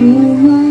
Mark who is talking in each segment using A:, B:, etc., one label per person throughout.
A: 过往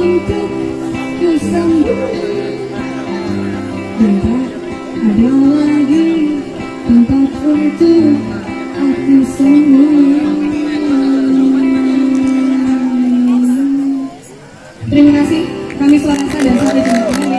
A: Tidak ada lagi tempat untuk aku Terima kasih, kami Suarasa dan sampai jumpa